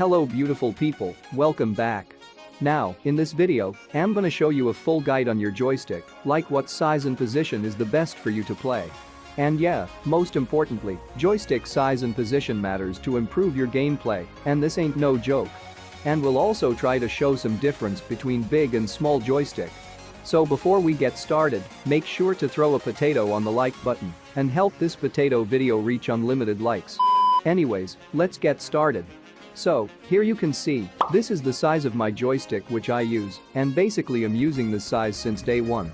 Hello beautiful people, welcome back. Now, in this video, I'm gonna show you a full guide on your joystick, like what size and position is the best for you to play. And yeah, most importantly, joystick size and position matters to improve your gameplay, and this ain't no joke. And we'll also try to show some difference between big and small joystick. So before we get started, make sure to throw a potato on the like button and help this potato video reach unlimited likes. Anyways, let's get started. So, here you can see, this is the size of my joystick which I use, and basically I'm using this size since day one.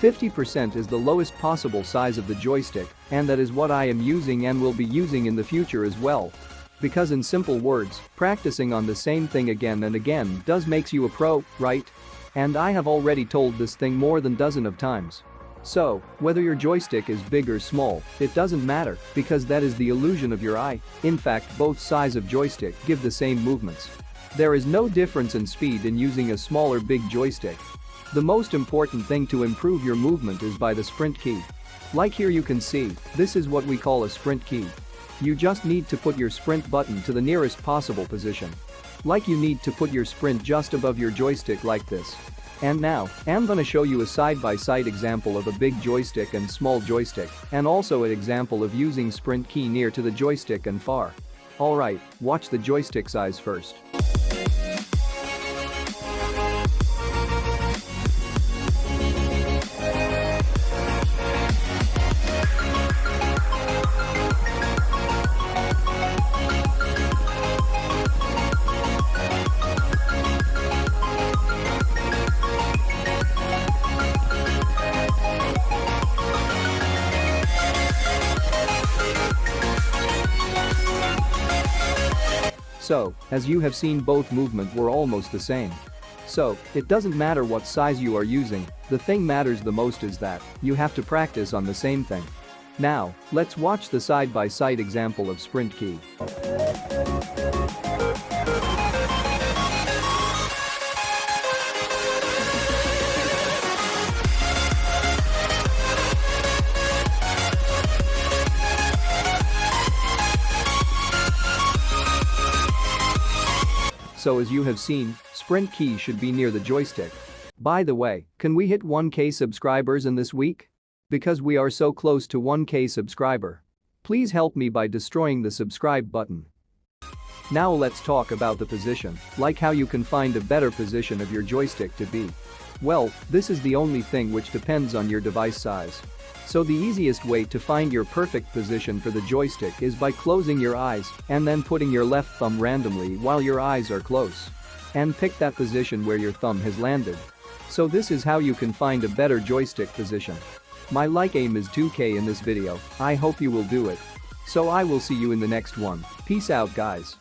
50% is the lowest possible size of the joystick, and that is what I am using and will be using in the future as well. Because in simple words, practicing on the same thing again and again does makes you a pro, right? And I have already told this thing more than dozen of times. So, whether your joystick is big or small, it doesn't matter because that is the illusion of your eye. In fact, both sides of joystick give the same movements. There is no difference in speed in using a small or big joystick. The most important thing to improve your movement is by the sprint key. Like here you can see, this is what we call a sprint key. You just need to put your sprint button to the nearest possible position. Like you need to put your sprint just above your joystick like this. And now, I'm gonna show you a side-by-side -side example of a big joystick and small joystick, and also an example of using sprint key near to the joystick and far. Alright, watch the joystick size first. So, as you have seen both movement were almost the same. So, it doesn't matter what size you are using, the thing matters the most is that you have to practice on the same thing. Now, let's watch the side-by-side -side example of sprint key. So as you have seen, sprint key should be near the joystick. By the way, can we hit 1k subscribers in this week? Because we are so close to 1k subscriber. Please help me by destroying the subscribe button. Now let's talk about the position, like how you can find a better position of your joystick to be. Well, this is the only thing which depends on your device size. So the easiest way to find your perfect position for the joystick is by closing your eyes and then putting your left thumb randomly while your eyes are closed. And pick that position where your thumb has landed. So this is how you can find a better joystick position. My like aim is 2k in this video, I hope you will do it. So I will see you in the next one, peace out guys.